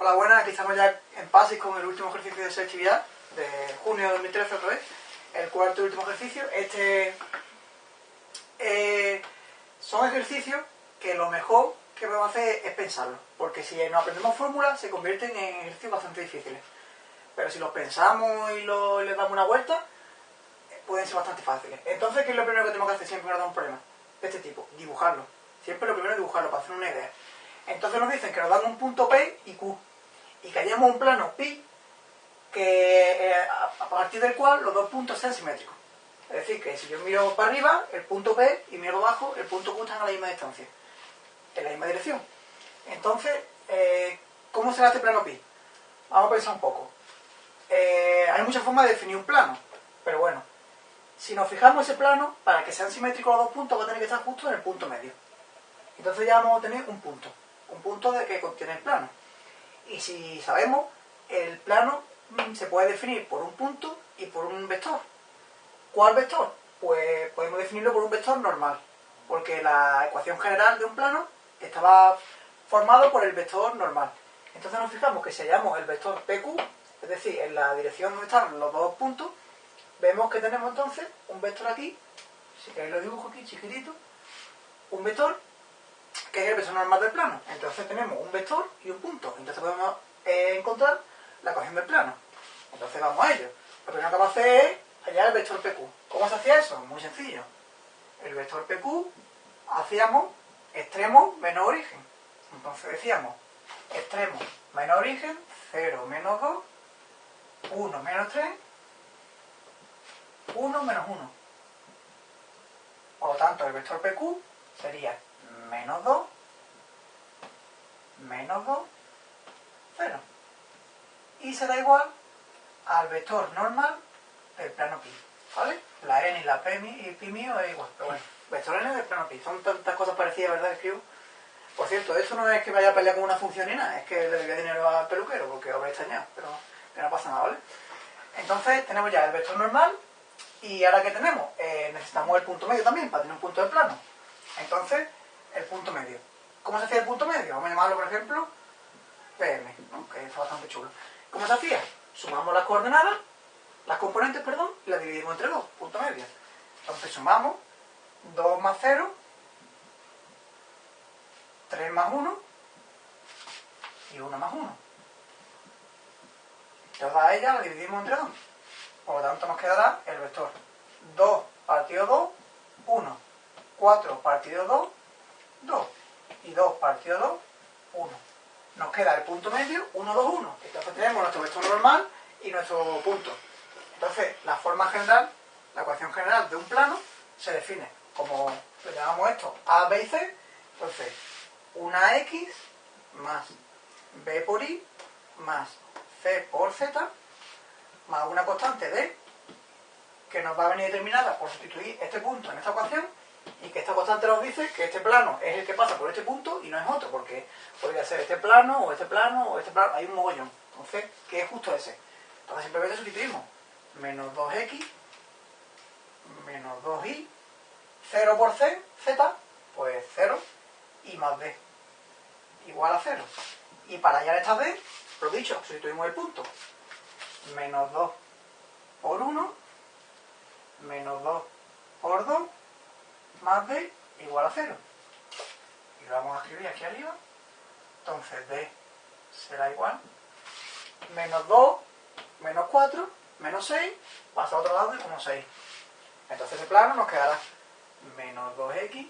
Hola, buenas, aquí estamos ya en PASIS con el último ejercicio de selectividad de junio de 2013 otra vez, el cuarto y último ejercicio. Este eh, son ejercicios que lo mejor que podemos hacer es pensarlo, porque si no aprendemos fórmulas se convierten en ejercicios bastante difíciles. Pero si los pensamos y les damos una vuelta, pueden ser bastante fáciles. Entonces, ¿qué es lo primero que tenemos que hacer siempre nos un problema? De este tipo, dibujarlo. Siempre lo primero es dibujarlo para hacer una idea. Entonces nos dicen que nos dan un punto P y Q y que hayamos un plano pi que, eh, a partir del cual los dos puntos sean simétricos. Es decir, que si yo miro para arriba, el punto P, y miro abajo, el punto Q están a la misma distancia, en la misma dirección. Entonces, eh, ¿cómo será este plano pi? Vamos a pensar un poco. Eh, hay muchas formas de definir un plano, pero bueno, si nos fijamos ese plano, para que sean simétricos los dos puntos, va a tener que estar justo en el punto medio. Entonces ya vamos a tener un punto, un punto de que contiene el plano. Y si sabemos, el plano se puede definir por un punto y por un vector. ¿Cuál vector? Pues podemos definirlo por un vector normal, porque la ecuación general de un plano estaba formado por el vector normal. Entonces nos fijamos que si hallamos el vector PQ, es decir, en la dirección donde están los dos puntos, vemos que tenemos entonces un vector aquí, si queréis lo dibujo aquí chiquitito, un vector que es el vector normal del plano. Entonces tenemos un vector y un punto. Entonces podemos eh, encontrar la ecuación del plano. Entonces vamos a ello. Lo primero que vamos a hacer es hallar el vector PQ. ¿Cómo se hacía eso? Muy sencillo. El vector PQ hacíamos extremo menos origen. Entonces decíamos extremo menos origen, 0 menos 2, 1 menos 3, 1 menos 1. Por lo tanto, el vector PQ sería menos 2, menos 2, 0. Y será igual al vector normal del plano pi. ¿Vale? La n y la p, y pi mío es igual. Pero bueno, vector n del plano pi. Son tantas cosas parecidas, ¿verdad? Escribo. Por cierto, eso no es que vaya a pelear con una función ni nada, es que le debía dinero al peluquero porque os habréis extrañado, pero que no pasa nada, ¿vale? Entonces tenemos ya el vector normal y ahora que tenemos, eh, necesitamos el punto medio también para tener un punto de plano. Entonces, el punto medio. ¿Cómo se hacía el punto medio? Vamos a llamarlo, por ejemplo, PM, que es bastante chulo. ¿Cómo se hacía? Sumamos las coordenadas, las componentes, perdón, y las dividimos entre dos, punto medio. Entonces sumamos 2 más 0, 3 más 1 y 1 más 1. Toda ella la dividimos entre 2. Por lo tanto nos quedará el vector 2 partido 2, 1. 4 partido 2, 2. Y 2 partido 2, 1. Nos queda el punto medio, 1, 2, 1. Entonces tenemos nuestro vector normal y nuestro punto. Entonces, la forma general, la ecuación general de un plano, se define como, le llamamos esto, A, B y C. Entonces, una X más B por Y más C por Z más una constante D que nos va a venir determinada por sustituir este punto en esta ecuación y que esta constante nos dice que este plano es el que pasa por este punto y no es otro, porque podría ser este plano, o este plano, o este plano, hay un mogollón. Entonces, ¿qué es justo ese? Entonces simplemente sustituimos menos 2x menos 2y 0 por c, z, pues 0 y más d igual a 0. Y para hallar esta d, lo dicho, sustituimos el punto. Menos 2 por 1 menos 2 por 2 más d igual a 0. Y lo vamos a escribir aquí arriba. Entonces d será igual menos 2, menos 4, menos 6, pasa a otro lado y como 6. Entonces el plano nos quedará menos 2x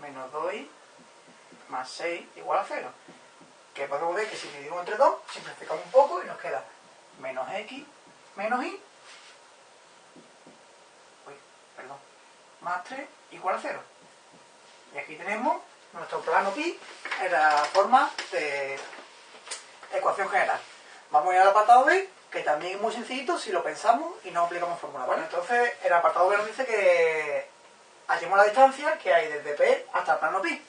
menos 2y más 6 igual a 0. Que podemos ver que si dividimos entre 2, simplificamos un poco y nos queda menos x menos y más 3 igual a 0. Y aquí tenemos nuestro plano pi en la forma de ecuación general. Vamos a ir al apartado B, que también es muy sencillito si lo pensamos y no aplicamos fórmula. Bueno, entonces el apartado B nos dice que hallemos la distancia que hay desde P hasta el plano pi.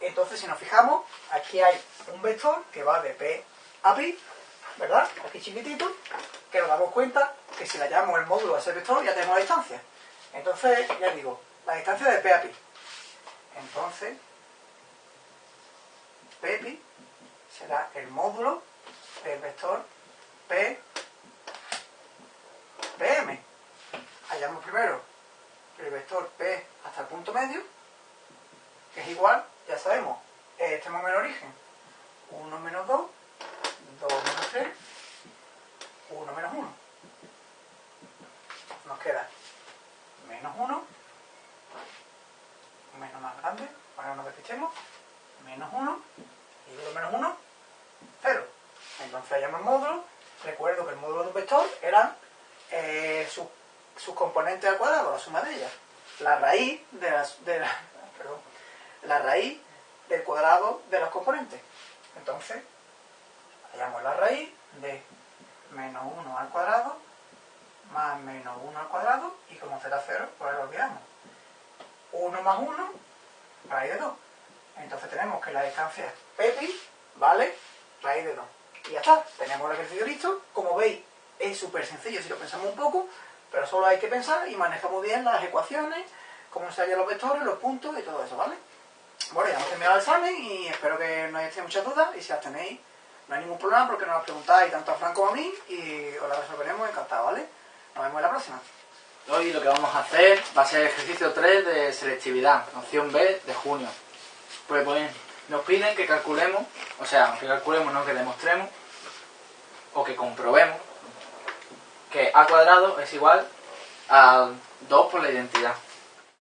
Entonces, si nos fijamos, aquí hay un vector que va de P a pi, ¿verdad? Aquí chiquitito, que nos damos cuenta que si le hallamos el módulo a ese vector ya tenemos la distancia. Entonces, ya digo, la distancia de P a pi. Entonces, P pi será el módulo del vector P, PM. Hallamos primero el vector P hasta el punto medio, que es igual, ya sabemos, extremo menos origen, 1 menos 2, 2 menos 3, 1 menos 1. Nos queda menos 1, menos más grande, para que no nos despistemos, menos 1, y 2 menos 1, 0. Entonces hallamos el módulo, recuerdo que el módulo de un vector eran eh, sus, componentes al cuadrado, la suma de ellas. La raíz de las, de la, perdón, la raíz del cuadrado de los componentes. Entonces, hallamos la raíz de menos 1 al cuadrado más menos 1 al cuadrado 0, pues lo olvidamos. 1 más 1, raíz de 2. Entonces tenemos que la distancia es ¿vale? Raíz de 2. Y ya está, tenemos el ejercicio listo. Como veis, es súper sencillo si lo pensamos un poco, pero solo hay que pensar y manejamos bien las ecuaciones, cómo se hallan los vectores, los puntos y todo eso, ¿vale? Bueno, ya hemos terminado el examen y espero que no hayáis muchas dudas y si las tenéis, no hay ningún problema porque nos las preguntáis tanto a Franco como a mí y os las resolveremos encantado, ¿vale? Nos vemos en la próxima. Hoy lo que vamos a hacer va a ser el ejercicio 3 de selectividad, opción B de junio. Pues, pues nos piden que calculemos, o sea, que calculemos, no que demostremos, o que comprobemos que a cuadrado es igual a 2 por la identidad.